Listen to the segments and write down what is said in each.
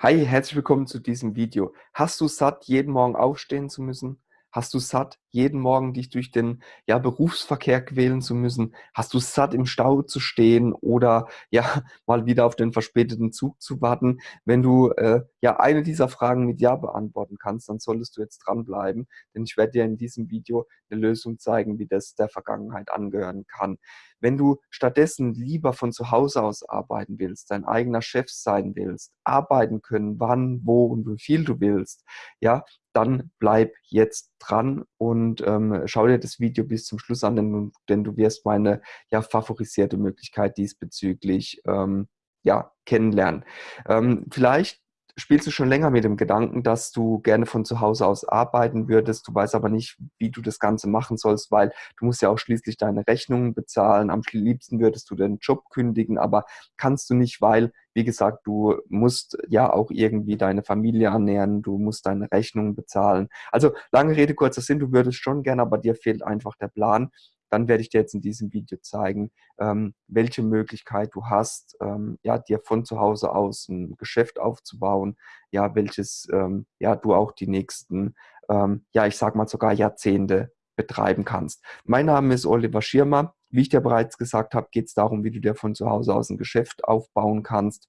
Hi, herzlich willkommen zu diesem Video. Hast du satt, jeden Morgen aufstehen zu müssen? Hast du satt, jeden Morgen dich durch den ja, Berufsverkehr quälen zu müssen? Hast du satt, im Stau zu stehen oder ja, mal wieder auf den verspäteten Zug zu warten? Wenn du äh, ja eine dieser Fragen mit Ja beantworten kannst, dann solltest du jetzt dranbleiben, denn ich werde dir in diesem Video eine Lösung zeigen, wie das der Vergangenheit angehören kann. Wenn du stattdessen lieber von zu Hause aus arbeiten willst, dein eigener Chef sein willst, arbeiten können, wann, wo und wie viel du willst, ja, dann bleib jetzt dran und ähm, schau dir das Video bis zum Schluss an, denn, denn du wirst meine ja, favorisierte Möglichkeit diesbezüglich ähm, ja, kennenlernen. Ähm, vielleicht spielst du schon länger mit dem Gedanken, dass du gerne von zu Hause aus arbeiten würdest. Du weißt aber nicht, wie du das Ganze machen sollst, weil du musst ja auch schließlich deine Rechnungen bezahlen. Am liebsten würdest du den Job kündigen, aber kannst du nicht, weil, wie gesagt, du musst ja auch irgendwie deine Familie ernähren, du musst deine Rechnungen bezahlen. Also lange Rede, kurzer Sinn, du würdest schon gerne, aber dir fehlt einfach der Plan dann werde ich dir jetzt in diesem Video zeigen, ähm, welche Möglichkeit du hast, ähm, ja, dir von zu Hause aus ein Geschäft aufzubauen, ja, welches ähm, ja, du auch die nächsten, ähm, ja, ich sag mal sogar Jahrzehnte betreiben kannst. Mein Name ist Oliver Schirmer. Wie ich dir bereits gesagt habe, geht es darum, wie du dir von zu Hause aus ein Geschäft aufbauen kannst.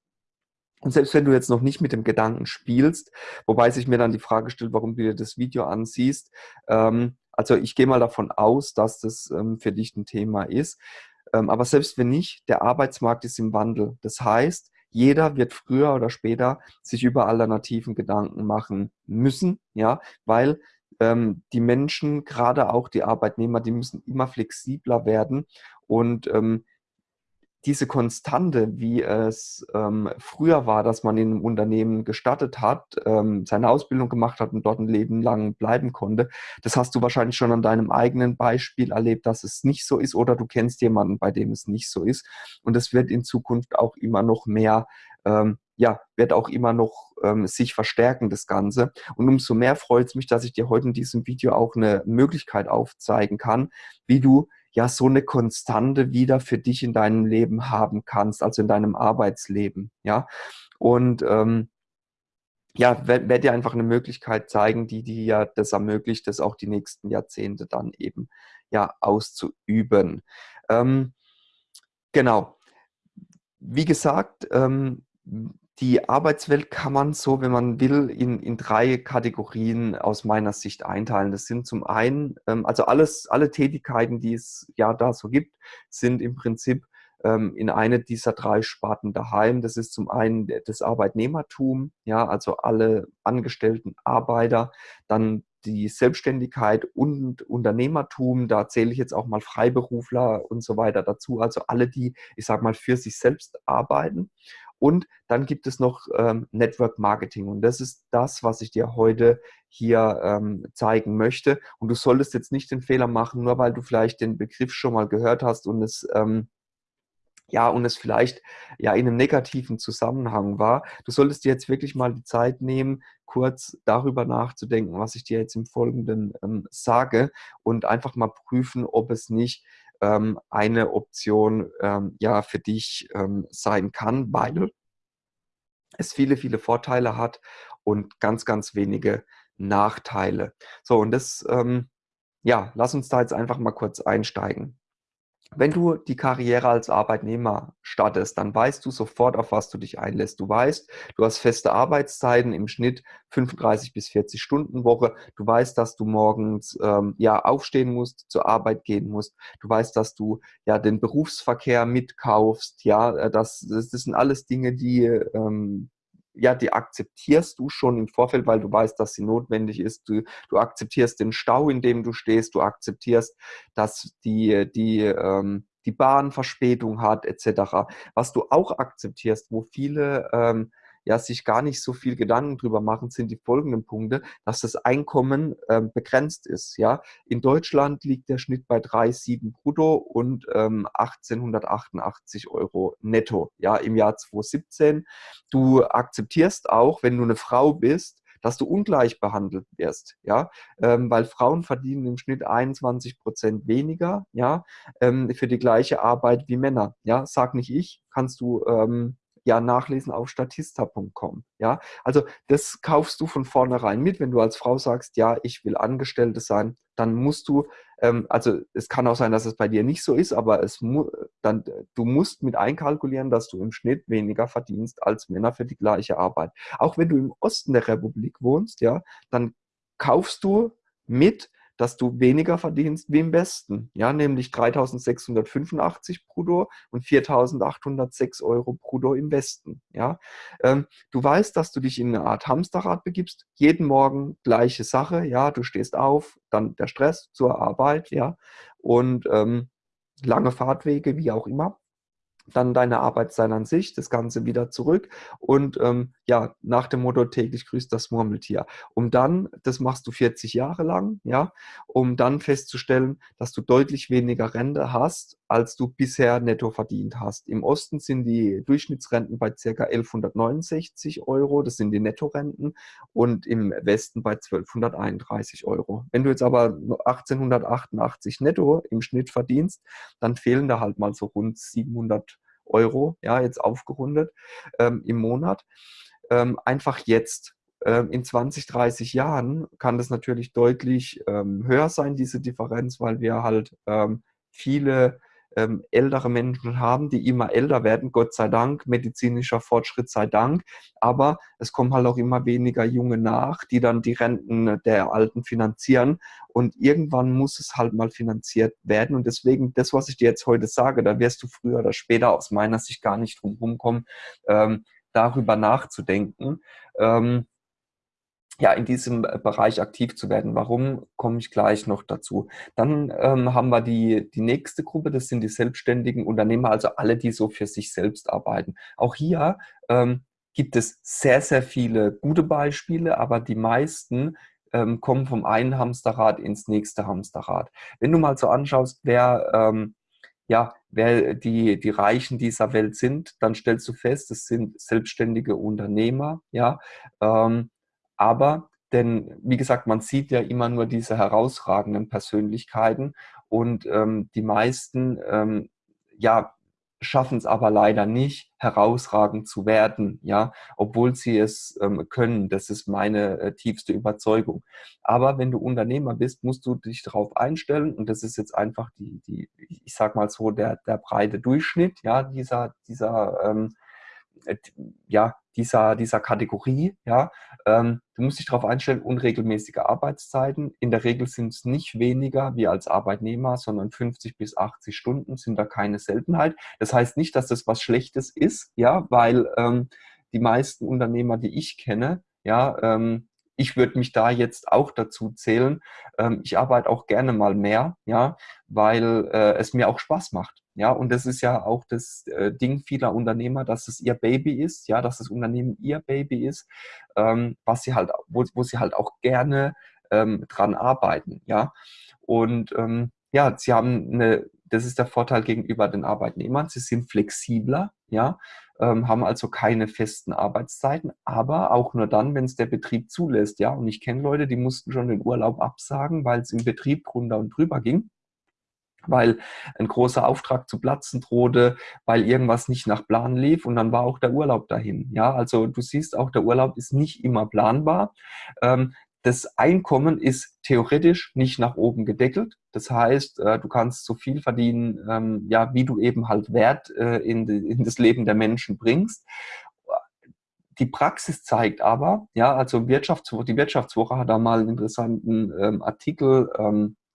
Und selbst wenn du jetzt noch nicht mit dem Gedanken spielst, wobei sich mir dann die Frage stellt, warum du dir das Video ansiehst, ähm, also ich gehe mal davon aus, dass das ähm, für dich ein Thema ist. Ähm, aber selbst wenn nicht, der Arbeitsmarkt ist im Wandel. Das heißt, jeder wird früher oder später sich über Alternativen Gedanken machen müssen, ja, weil ähm, die Menschen, gerade auch die Arbeitnehmer, die müssen immer flexibler werden und ähm, diese Konstante, wie es ähm, früher war, dass man in einem Unternehmen gestartet hat, ähm, seine Ausbildung gemacht hat und dort ein Leben lang bleiben konnte, das hast du wahrscheinlich schon an deinem eigenen Beispiel erlebt, dass es nicht so ist oder du kennst jemanden, bei dem es nicht so ist. Und es wird in Zukunft auch immer noch mehr, ähm, ja, wird auch immer noch ähm, sich verstärken, das Ganze. Und umso mehr freut es mich, dass ich dir heute in diesem Video auch eine Möglichkeit aufzeigen kann, wie du ja so eine Konstante wieder für dich in deinem Leben haben kannst, also in deinem Arbeitsleben, ja. Und ähm, ja, werde dir einfach eine Möglichkeit zeigen, die dir ja das ermöglicht, das auch die nächsten Jahrzehnte dann eben ja auszuüben. Ähm, genau. Wie gesagt, ähm, die Arbeitswelt kann man so, wenn man will, in, in drei Kategorien aus meiner Sicht einteilen. Das sind zum einen, ähm, also alles, alle Tätigkeiten, die es ja da so gibt, sind im Prinzip ähm, in eine dieser drei Sparten daheim. Das ist zum einen das Arbeitnehmertum, ja, also alle angestellten Arbeiter, dann die Selbstständigkeit und Unternehmertum, da zähle ich jetzt auch mal Freiberufler und so weiter dazu, also alle, die, ich sage mal, für sich selbst arbeiten. Und dann gibt es noch ähm, Network Marketing. Und das ist das, was ich dir heute hier ähm, zeigen möchte. Und du solltest jetzt nicht den Fehler machen, nur weil du vielleicht den Begriff schon mal gehört hast und es ähm, ja, und es vielleicht ja in einem negativen Zusammenhang war. Du solltest dir jetzt wirklich mal die Zeit nehmen, kurz darüber nachzudenken, was ich dir jetzt im Folgenden ähm, sage und einfach mal prüfen, ob es nicht ähm, eine Option ähm, ja für dich ähm, sein kann, weil es viele, viele Vorteile hat und ganz, ganz wenige Nachteile. So, und das, ähm, ja, lass uns da jetzt einfach mal kurz einsteigen. Wenn du die Karriere als Arbeitnehmer startest, dann weißt du sofort, auf was du dich einlässt. Du weißt, du hast feste Arbeitszeiten, im Schnitt 35 bis 40 Stunden Woche. Du weißt, dass du morgens ähm, ja aufstehen musst, zur Arbeit gehen musst. Du weißt, dass du ja den Berufsverkehr mitkaufst. Ja, äh, das, das, sind alles Dinge, die ähm, ja, die akzeptierst du schon im Vorfeld, weil du weißt, dass sie notwendig ist. Du, du akzeptierst den Stau, in dem du stehst. Du akzeptierst, dass die, die, ähm, die Bahn Verspätung hat, etc. Was du auch akzeptierst, wo viele ähm, ja sich gar nicht so viel Gedanken drüber machen, sind die folgenden Punkte, dass das Einkommen ähm, begrenzt ist. Ja, in Deutschland liegt der Schnitt bei 3,7 brutto und ähm, 1888 Euro netto. Ja, im Jahr 2017. Du akzeptierst auch, wenn du eine Frau bist, dass du ungleich behandelt wirst, ja, ähm, weil Frauen verdienen im Schnitt 21 Prozent weniger, ja, ähm, für die gleiche Arbeit wie Männer, ja, sag nicht ich, kannst du ähm, ja nachlesen auf statista.com. Ja, also das kaufst du von vornherein mit, wenn du als Frau sagst, ja, ich will Angestellte sein, dann musst du, ähm, also es kann auch sein, dass es bei dir nicht so ist, aber es mu dann, du musst mit einkalkulieren, dass du im Schnitt weniger verdienst als Männer für die gleiche Arbeit. Auch wenn du im Osten der Republik wohnst, ja, dann kaufst du mit, dass du weniger verdienst wie im Westen, ja, nämlich 3.685 brutto und 4.806 Euro brutto im Westen, ja. Ähm, du weißt, dass du dich in eine Art Hamsterrad begibst, jeden Morgen gleiche Sache, ja, du stehst auf, dann der Stress zur Arbeit, ja, und ähm, lange Fahrtwege, wie auch immer dann deine Arbeitszeit an sich, das Ganze wieder zurück und ähm, ja, nach dem Motto täglich grüßt das Murmeltier. Um dann, das machst du 40 Jahre lang, ja, um dann festzustellen, dass du deutlich weniger Rente hast, als du bisher netto verdient hast. Im Osten sind die Durchschnittsrenten bei ca. 1169 Euro, das sind die Nettorenten, und im Westen bei 1231 Euro. Wenn du jetzt aber 1888 netto im Schnitt verdienst, dann fehlen da halt mal so rund 700 Euro, ja, jetzt aufgerundet ähm, im Monat. Ähm, einfach jetzt. Ähm, in 20, 30 Jahren kann das natürlich deutlich ähm, höher sein, diese Differenz, weil wir halt ähm, viele ähm, ältere Menschen haben, die immer älter werden, Gott sei Dank, medizinischer Fortschritt sei Dank. Aber es kommen halt auch immer weniger Junge nach, die dann die Renten der Alten finanzieren. Und irgendwann muss es halt mal finanziert werden. Und deswegen, das, was ich dir jetzt heute sage, da wirst du früher oder später aus meiner Sicht gar nicht drum rumkommen, ähm, darüber nachzudenken. Ähm, ja, in diesem äh, Bereich aktiv zu werden. Warum, komme ich gleich noch dazu. Dann ähm, haben wir die, die nächste Gruppe, das sind die selbstständigen Unternehmer, also alle, die so für sich selbst arbeiten. Auch hier ähm, gibt es sehr, sehr viele gute Beispiele, aber die meisten ähm, kommen vom einen Hamsterrad ins nächste Hamsterrad. Wenn du mal so anschaust, wer ähm, ja, wer die, die Reichen dieser Welt sind, dann stellst du fest, es sind selbstständige Unternehmer, ja, ähm, aber, denn wie gesagt, man sieht ja immer nur diese herausragenden Persönlichkeiten und ähm, die meisten, ähm, ja, schaffen es aber leider nicht, herausragend zu werden, ja, obwohl sie es ähm, können. Das ist meine äh, tiefste Überzeugung. Aber wenn du Unternehmer bist, musst du dich darauf einstellen und das ist jetzt einfach die, die ich sag mal so, der, der breite Durchschnitt, ja, dieser, dieser, ähm, äh, ja, dieser, dieser Kategorie. Ja? Ähm, du musst dich darauf einstellen, unregelmäßige Arbeitszeiten. In der Regel sind es nicht weniger wie als Arbeitnehmer, sondern 50 bis 80 Stunden sind da keine Seltenheit. Das heißt nicht, dass das was Schlechtes ist, ja, weil ähm, die meisten Unternehmer, die ich kenne, ja, ähm, ich würde mich da jetzt auch dazu zählen. Ähm, ich arbeite auch gerne mal mehr, ja, weil äh, es mir auch Spaß macht. Ja, und das ist ja auch das äh, Ding vieler Unternehmer, dass es ihr Baby ist, ja, dass das Unternehmen ihr Baby ist, ähm, was sie halt, wo, wo sie halt auch gerne ähm, dran arbeiten, ja. Und ähm, ja, sie haben eine, das ist der Vorteil gegenüber den Arbeitnehmern, sie sind flexibler, ja, ähm, haben also keine festen Arbeitszeiten, aber auch nur dann, wenn es der Betrieb zulässt. Ja, und ich kenne Leute, die mussten schon den Urlaub absagen, weil es im Betrieb drunter und drüber ging weil ein großer Auftrag zu platzen drohte, weil irgendwas nicht nach Plan lief und dann war auch der Urlaub dahin. Ja, also du siehst auch, der Urlaub ist nicht immer planbar. Ähm, das Einkommen ist theoretisch nicht nach oben gedeckelt. Das heißt, äh, du kannst so viel verdienen, ähm, ja, wie du eben halt Wert äh, in, das Leben der Menschen bringst. Die Praxis zeigt aber, ja, also Wirtschaftswoche, die Wirtschaftswoche hat da mal einen interessanten ähm, Artikel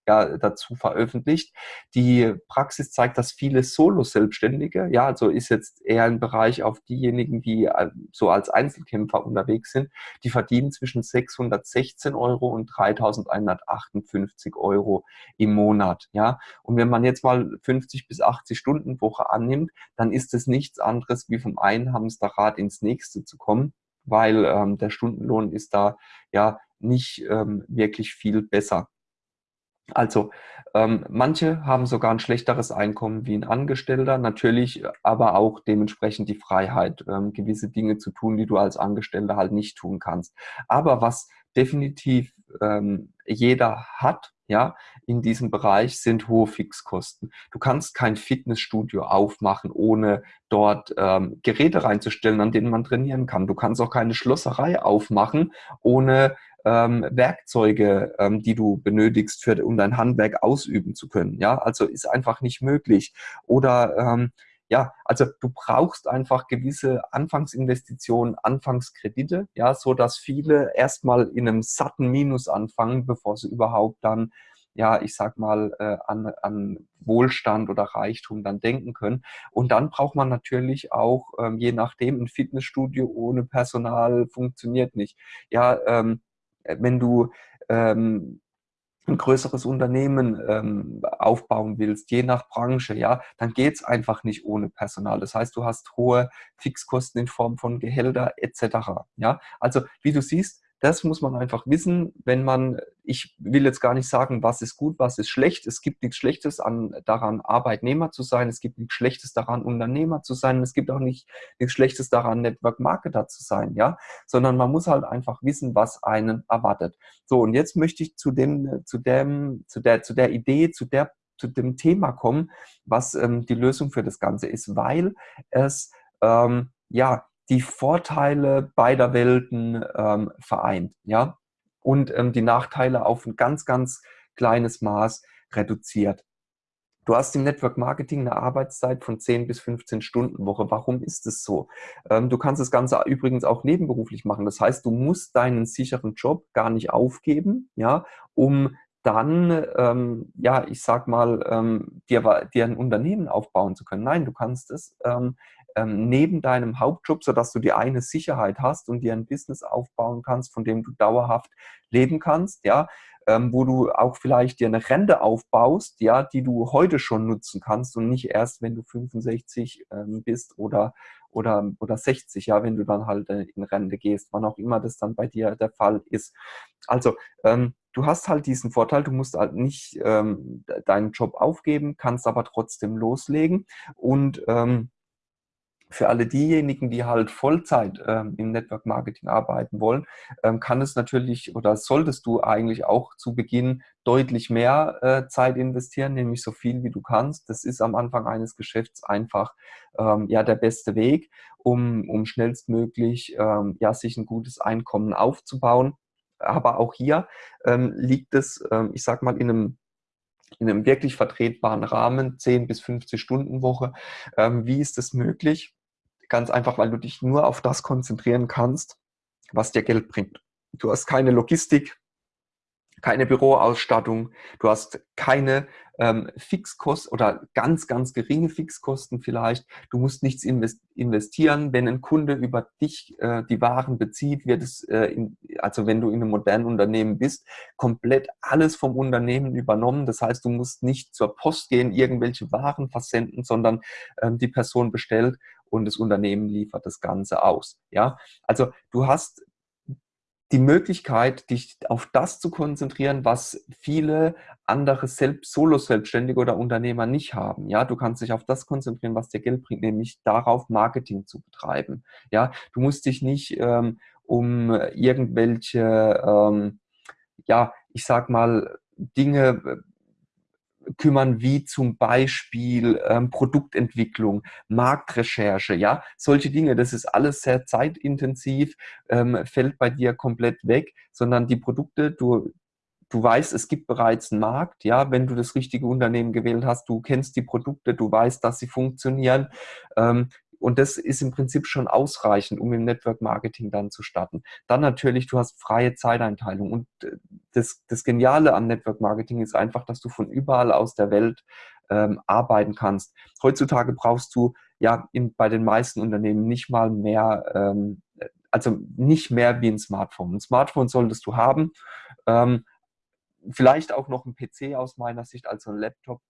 ja, dazu veröffentlicht. Die Praxis zeigt, dass viele Solo-Selbstständige, ja, also ist jetzt eher ein Bereich auf diejenigen, die äh, so als Einzelkämpfer unterwegs sind, die verdienen zwischen 616 Euro und 3158 Euro im Monat, ja. Und wenn man jetzt mal 50 bis 80 Stunden Woche annimmt, dann ist es nichts anderes, wie vom einen Hamsterrad ins nächste zu kommen, weil ähm, der Stundenlohn ist da ja nicht ähm, wirklich viel besser. Also ähm, manche haben sogar ein schlechteres Einkommen wie ein Angestellter, natürlich aber auch dementsprechend die Freiheit, ähm, gewisse Dinge zu tun, die du als Angestellter halt nicht tun kannst. Aber was definitiv ähm, jeder hat, ja, in diesem Bereich sind hohe Fixkosten. Du kannst kein Fitnessstudio aufmachen, ohne dort ähm, Geräte reinzustellen, an denen man trainieren kann. Du kannst auch keine Schlosserei aufmachen, ohne ähm, Werkzeuge, ähm, die du benötigst, für, um dein Handwerk ausüben zu können. Ja, also ist einfach nicht möglich. Oder ähm, ja, also du brauchst einfach gewisse Anfangsinvestitionen, Anfangskredite, ja, so dass viele erstmal in einem satten Minus anfangen, bevor sie überhaupt dann, ja, ich sag mal, äh, an, an Wohlstand oder Reichtum dann denken können. Und dann braucht man natürlich auch, ähm, je nachdem, ein Fitnessstudio ohne Personal funktioniert nicht. Ja, ähm, wenn du ähm, ein größeres Unternehmen ähm, aufbauen willst, je nach Branche, ja, dann geht's einfach nicht ohne Personal. Das heißt, du hast hohe Fixkosten in Form von Gehälter etc. Ja, also wie du siehst, das muss man einfach wissen, wenn man, ich will jetzt gar nicht sagen, was ist gut, was ist schlecht. Es gibt nichts Schlechtes an, daran, Arbeitnehmer zu sein. Es gibt nichts Schlechtes daran, Unternehmer zu sein. Es gibt auch nicht, nichts Schlechtes daran, Network Marketer zu sein, ja. Sondern man muss halt einfach wissen, was einen erwartet. So, und jetzt möchte ich zu dem, zu dem, zu der, zu der Idee, zu der, zu dem Thema kommen, was ähm, die Lösung für das Ganze ist, weil es, ähm, ja, die Vorteile beider Welten ähm, vereint, ja, und ähm, die Nachteile auf ein ganz, ganz kleines Maß reduziert. Du hast im Network Marketing eine Arbeitszeit von 10 bis 15 Stunden Woche. Warum ist es so? Ähm, du kannst das Ganze übrigens auch nebenberuflich machen. Das heißt, du musst deinen sicheren Job gar nicht aufgeben, ja, um dann, ähm, ja, ich sag mal, ähm, dir, dir ein Unternehmen aufbauen zu können. Nein, du kannst es ähm, ähm, neben deinem Hauptjob, sodass du die eine Sicherheit hast und dir ein Business aufbauen kannst, von dem du dauerhaft leben kannst, ja, ähm, wo du auch vielleicht dir eine Rente aufbaust, ja, die du heute schon nutzen kannst und nicht erst, wenn du 65 ähm, bist oder, oder, oder 60, ja, wenn du dann halt äh, in Rente gehst, wann auch immer das dann bei dir der Fall ist. Also, ähm, du hast halt diesen Vorteil, du musst halt nicht ähm, deinen Job aufgeben, kannst aber trotzdem loslegen und ähm, für alle diejenigen, die halt Vollzeit ähm, im Network Marketing arbeiten wollen, ähm, kann es natürlich oder solltest du eigentlich auch zu Beginn deutlich mehr äh, Zeit investieren, nämlich so viel wie du kannst. Das ist am Anfang eines Geschäfts einfach ähm, ja der beste Weg, um, um schnellstmöglich ähm, ja sich ein gutes Einkommen aufzubauen. Aber auch hier ähm, liegt es, ähm, ich sag mal, in einem in einem wirklich vertretbaren Rahmen, 10 bis 50 Stunden Woche. Ähm, wie ist das möglich? Ganz einfach, weil du dich nur auf das konzentrieren kannst, was dir Geld bringt. Du hast keine Logistik, keine Büroausstattung, du hast keine ähm, Fixkosten oder ganz, ganz geringe Fixkosten vielleicht. Du musst nichts investieren. Wenn ein Kunde über dich äh, die Waren bezieht, wird es, äh, in, also wenn du in einem modernen Unternehmen bist, komplett alles vom Unternehmen übernommen. Das heißt, du musst nicht zur Post gehen, irgendwelche Waren versenden, sondern ähm, die Person bestellt und das Unternehmen liefert das Ganze aus. Ja, also du hast die Möglichkeit, dich auf das zu konzentrieren, was viele andere Selbst Solo-Selbstständige oder Unternehmer nicht haben. Ja, du kannst dich auf das konzentrieren, was dir Geld bringt, nämlich darauf Marketing zu betreiben. Ja, du musst dich nicht ähm, um irgendwelche, ähm, ja, ich sag mal, Dinge kümmern, wie zum Beispiel ähm, Produktentwicklung, Marktrecherche, ja, solche Dinge. Das ist alles sehr zeitintensiv, ähm, fällt bei dir komplett weg, sondern die Produkte, du, du weißt, es gibt bereits einen Markt, ja, wenn du das richtige Unternehmen gewählt hast, du kennst die Produkte, du weißt, dass sie funktionieren. Ähm, und das ist im Prinzip schon ausreichend, um im Network Marketing dann zu starten. Dann natürlich, du hast freie Zeiteinteilung. Und äh, das, das Geniale am Network Marketing ist einfach, dass du von überall aus der Welt ähm, arbeiten kannst. Heutzutage brauchst du ja in, bei den meisten Unternehmen nicht mal mehr, ähm, also nicht mehr wie ein Smartphone. Ein Smartphone solltest du haben. Ähm, vielleicht auch noch ein PC aus meiner Sicht, also ein Laptop.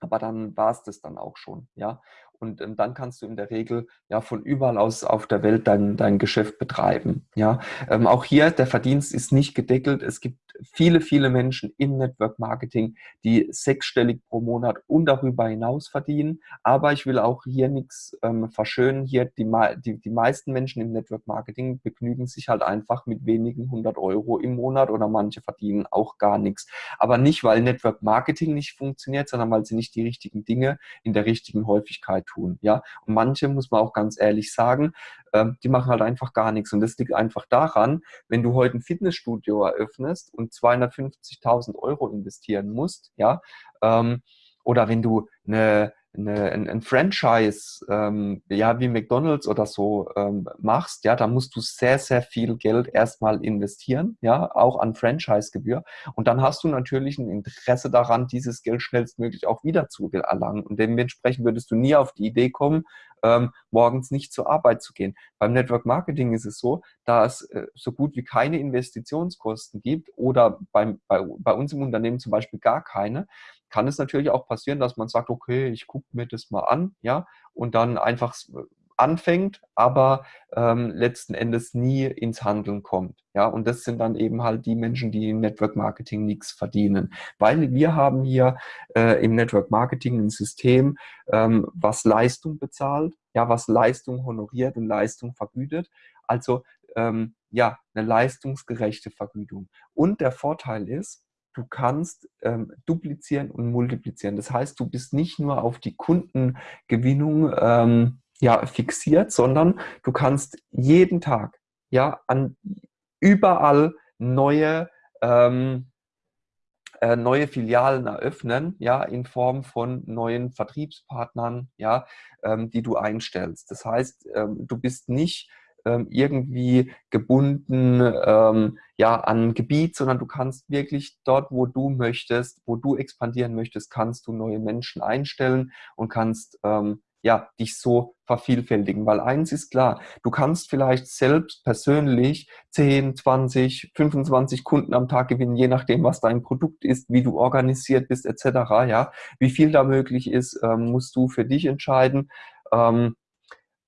Aber dann war es das dann auch schon, ja. Und ähm, dann kannst du in der Regel ja von überall aus auf der Welt dein, dein Geschäft betreiben, ja. Ähm, auch hier, der Verdienst ist nicht gedeckelt. Es gibt viele, viele Menschen im Network Marketing, die sechsstellig pro Monat und darüber hinaus verdienen. Aber ich will auch hier nichts ähm, verschönen. Hier die, die, die meisten Menschen im Network Marketing begnügen sich halt einfach mit wenigen hundert Euro im Monat oder manche verdienen auch gar nichts. Aber nicht, weil Network Marketing nicht funktioniert, sondern weil sie nicht die richtigen Dinge in der richtigen Häufigkeit tun. Ja, und manche muss man auch ganz ehrlich sagen, ähm, die machen halt einfach gar nichts. Und das liegt einfach daran, wenn du heute ein Fitnessstudio eröffnest und 250.000 Euro investieren musst, ja, ähm, oder wenn du eine eine, ein, ein Franchise, ähm, ja, wie McDonalds oder so ähm, machst, ja, da musst du sehr, sehr viel Geld erstmal investieren, ja, auch an Franchise-Gebühr. Und dann hast du natürlich ein Interesse daran, dieses Geld schnellstmöglich auch wieder zu erlangen. Und dementsprechend würdest du nie auf die Idee kommen, ähm, morgens nicht zur Arbeit zu gehen. Beim Network Marketing ist es so, da es äh, so gut wie keine Investitionskosten gibt oder beim, bei, bei uns im Unternehmen zum Beispiel gar keine, kann es natürlich auch passieren, dass man sagt, okay, ich gucke mir das mal an, ja, und dann einfach äh, anfängt, aber ähm, letzten Endes nie ins Handeln kommt. Ja, und das sind dann eben halt die Menschen, die im Network Marketing nichts verdienen. Weil wir haben hier äh, im Network Marketing ein System, ähm, was Leistung bezahlt, ja, was Leistung honoriert und Leistung vergütet. Also ähm, ja, eine leistungsgerechte Vergütung. Und der Vorteil ist, du kannst ähm, duplizieren und multiplizieren. Das heißt, du bist nicht nur auf die Kundengewinnung ähm, ja, fixiert, sondern du kannst jeden Tag ja an überall neue ähm, äh, neue Filialen eröffnen, ja, in Form von neuen Vertriebspartnern, ja, ähm, die du einstellst. Das heißt, ähm, du bist nicht ähm, irgendwie gebunden ähm, ja, an Gebiet, sondern du kannst wirklich dort, wo du möchtest, wo du expandieren möchtest, kannst du neue Menschen einstellen und kannst ähm, ja, dich so vervielfältigen. Weil eins ist klar, du kannst vielleicht selbst persönlich 10, 20, 25 Kunden am Tag gewinnen, je nachdem, was dein Produkt ist, wie du organisiert bist, etc. Ja, wie viel da möglich ist, ähm, musst du für dich entscheiden. Ähm,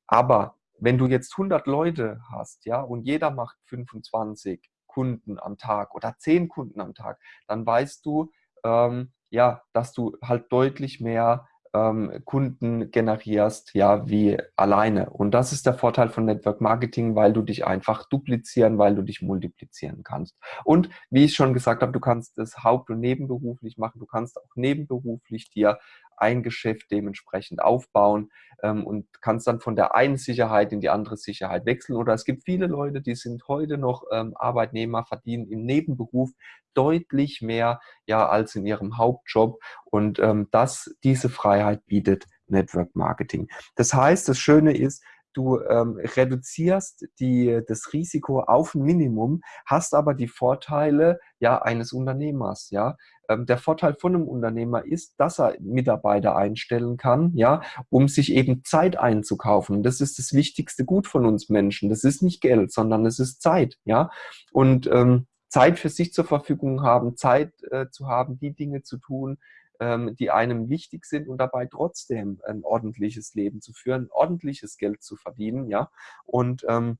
aber wenn du jetzt 100 Leute hast, ja, und jeder macht 25 Kunden am Tag oder 10 Kunden am Tag, dann weißt du, ähm, ja, dass du halt deutlich mehr ähm, Kunden generierst, ja, wie alleine. Und das ist der Vorteil von Network Marketing, weil du dich einfach duplizieren, weil du dich multiplizieren kannst. Und wie ich schon gesagt habe, du kannst es haupt- und nebenberuflich machen. Du kannst auch nebenberuflich dir ein Geschäft dementsprechend aufbauen ähm, und kannst dann von der einen Sicherheit in die andere Sicherheit wechseln. Oder es gibt viele Leute, die sind heute noch ähm, Arbeitnehmer, verdienen im Nebenberuf deutlich mehr ja, als in ihrem Hauptjob. Und ähm, das, diese Freiheit bietet Network Marketing. Das heißt, das Schöne ist, du ähm, reduzierst die, das Risiko auf ein Minimum, hast aber die Vorteile ja, eines Unternehmers. Ja? Ähm, der Vorteil von einem Unternehmer ist, dass er Mitarbeiter einstellen kann, ja, um sich eben Zeit einzukaufen. Das ist das wichtigste Gut von uns Menschen. Das ist nicht Geld, sondern es ist Zeit. Ja? Und ähm, Zeit für sich zur Verfügung haben, Zeit äh, zu haben, die Dinge zu tun, ähm, die einem wichtig sind und dabei trotzdem ein ordentliches Leben zu führen, ordentliches Geld zu verdienen, ja. Und, ähm,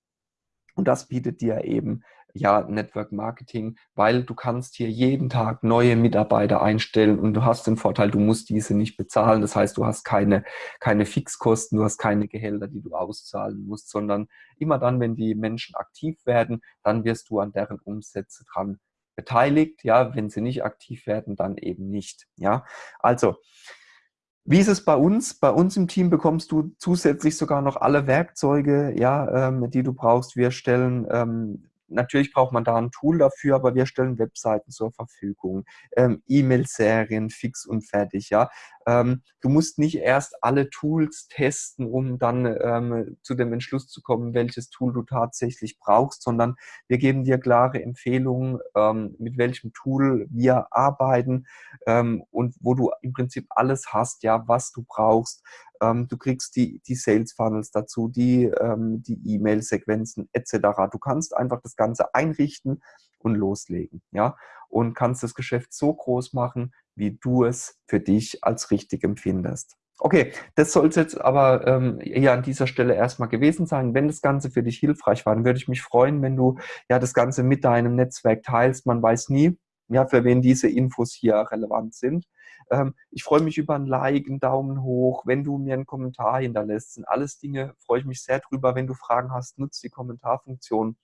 und das bietet dir eben ja Network Marketing, weil du kannst hier jeden Tag neue Mitarbeiter einstellen und du hast den Vorteil, du musst diese nicht bezahlen. Das heißt, du hast keine, keine Fixkosten, du hast keine Gehälter, die du auszahlen musst, sondern immer dann, wenn die Menschen aktiv werden, dann wirst du an deren Umsätze dran beteiligt. Ja, wenn sie nicht aktiv werden, dann eben nicht. Ja, also wie ist es bei uns? Bei uns im Team bekommst du zusätzlich sogar noch alle Werkzeuge, ja, ähm, die du brauchst. Wir stellen ähm, Natürlich braucht man da ein Tool dafür, aber wir stellen Webseiten zur Verfügung, ähm, E-Mail-Serien fix und fertig. Ja, ähm, du musst nicht erst alle Tools testen, um dann ähm, zu dem Entschluss zu kommen, welches Tool du tatsächlich brauchst, sondern wir geben dir klare Empfehlungen, ähm, mit welchem Tool wir arbeiten ähm, und wo du im Prinzip alles hast, ja, was du brauchst du kriegst die, die Sales Funnels dazu, die ähm, die E-Mail-Sequenzen etc. Du kannst einfach das Ganze einrichten und loslegen, ja, und kannst das Geschäft so groß machen, wie du es für dich als richtig empfindest. Okay, das soll es jetzt aber ähm, eher an dieser Stelle erstmal gewesen sein. Wenn das Ganze für dich hilfreich war, dann würde ich mich freuen, wenn du ja das Ganze mit deinem Netzwerk teilst. Man weiß nie, ja, für wen diese Infos hier relevant sind. Ähm, ich freue mich über ein Like, einen Daumen hoch, wenn du mir einen Kommentar hinterlässt. Sind alles Dinge, freue ich mich sehr drüber. Wenn du Fragen hast, nutzt die Kommentarfunktion.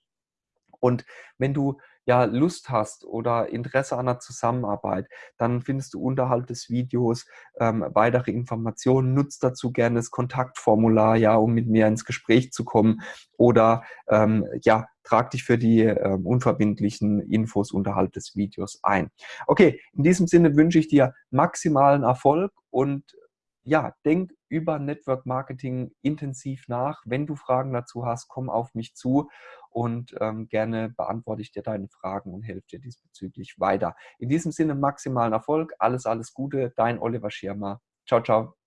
Und wenn du ja Lust hast oder Interesse an einer Zusammenarbeit, dann findest du unterhalb des Videos ähm, weitere Informationen. Nutzt dazu gerne das Kontaktformular, ja, um mit mir ins Gespräch zu kommen oder ähm, ja, trag dich für die ähm, unverbindlichen Infos unterhalb des Videos ein. Okay, in diesem Sinne wünsche ich dir maximalen Erfolg und ja, denk über Network Marketing intensiv nach. Wenn du Fragen dazu hast, komm auf mich zu und ähm, gerne beantworte ich dir deine Fragen und helfe dir diesbezüglich weiter. In diesem Sinne maximalen Erfolg, alles, alles Gute, dein Oliver Schirmer. Ciao, ciao.